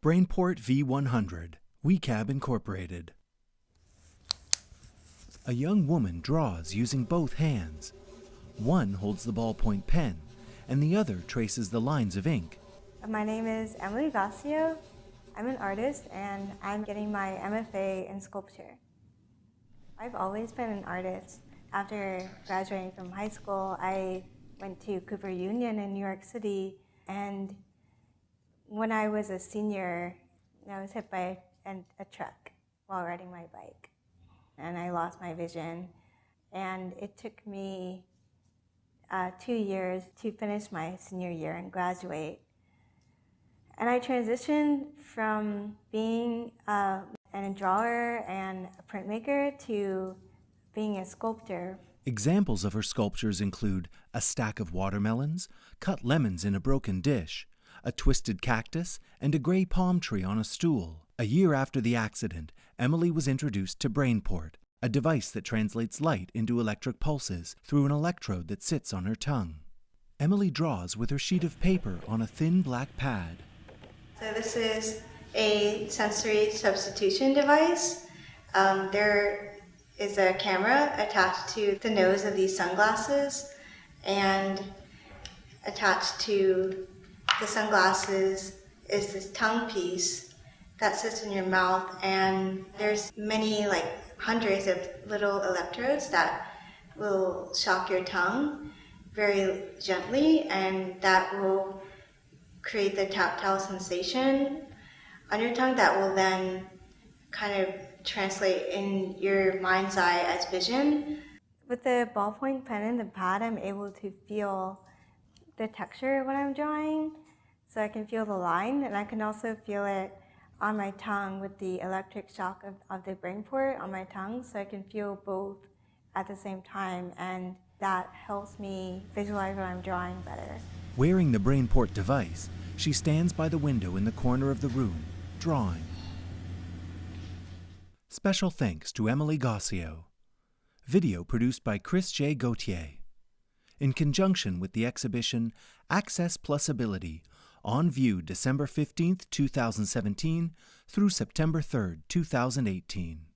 Brainport V100, Wicab Incorporated. A young woman draws using both hands. One holds the ballpoint pen, and the other traces the lines of ink. My name is Emilie Gossiaux. I'm an artist and I'm getting my MFA in sculpture. I've always been an artist. After graduating from high school, I went to Cooper Union in New York City and when I was a senior, I was hit by a, a truck while riding my bike and I lost my vision. And it took me uh, two years to finish my senior year and graduate. And I transitioned from being uh, a drawer and a printmaker to being a sculptor. Examples of her sculptures include a stack of watermelons, cut lemons in a broken dish, a twisted cactus, and a gray palm tree on a stool. A year after the accident, Emilie was introduced to Brainport, a device that translates light into electric pulses through an electrode that sits on her tongue. Emilie draws with her sheet of paper on a thin black pad. So this is a sensory substitution device. Um, there is a camera attached to the nose of these sunglasses and attached to the sunglasses is this tongue piece that sits in your mouth and there's many like hundreds of little electrodes that will shock your tongue very gently and that will create the tactile sensation on your tongue that will then kind of translate in your mind's eye as vision. With the ballpoint pen and the pad, I'm able to feel the texture when I'm drawing. So I can feel the line and I can also feel it on my tongue with the electric shock of, of the Brainport on my tongue so I can feel both at the same time and that helps me visualize what I'm drawing better. Wearing the Brainport device, she stands by the window in the corner of the room, drawing. Special thanks to Emilie Gossiaux. Video produced by Chris J. Gauthier. In conjunction with the exhibition Access Plus Ability on view December 15, 2017 through September 3, 2018.